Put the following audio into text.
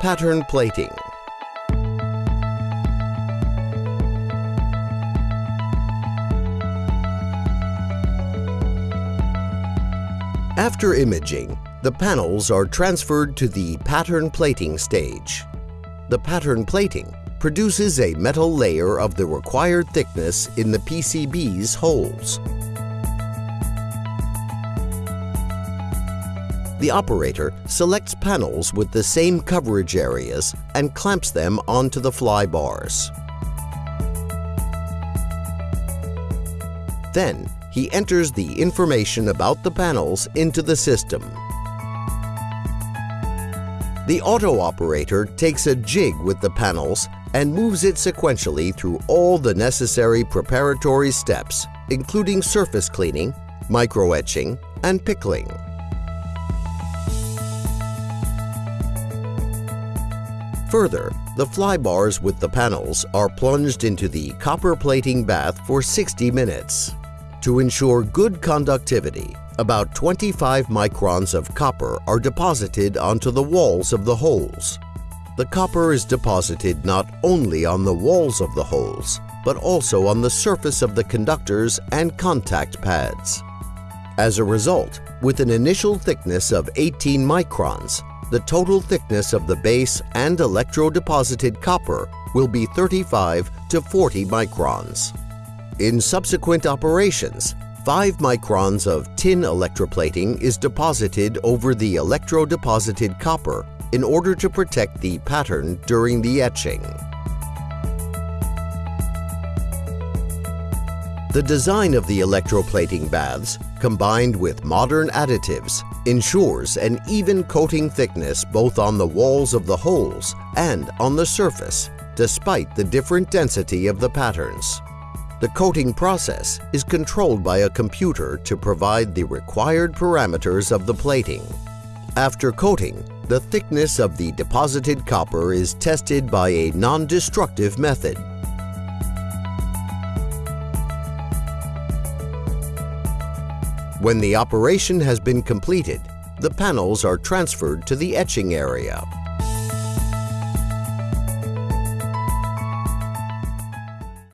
Pattern plating. After imaging, the panels are transferred to the pattern plating stage. The pattern plating produces a metal layer of the required thickness in the PCB's holes. The operator selects panels with the same coverage areas and clamps them onto the fly bars. Then, he enters the information about the panels into the system. The auto operator takes a jig with the panels and moves it sequentially through all the necessary preparatory steps, including surface cleaning, microetching, and pickling. Further, the fly bars with the panels are plunged into the copper plating bath for 60 minutes. To ensure good conductivity, about 25 microns of copper are deposited onto the walls of the holes. The copper is deposited not only on the walls of the holes, but also on the surface of the conductors and contact pads. As a result, with an initial thickness of 18 microns, the total thickness of the base and electrodeposited copper will be 35 to 40 microns. In subsequent operations, 5 microns of tin electroplating is deposited over the electrodeposited copper in order to protect the pattern during the etching. The design of the electroplating baths, combined with modern additives, ensures an even coating thickness both on the walls of the holes and on the surface, despite the different density of the patterns. The coating process is controlled by a computer to provide the required parameters of the plating. After coating, the thickness of the deposited copper is tested by a non-destructive method. When the operation has been completed, the panels are transferred to the etching area.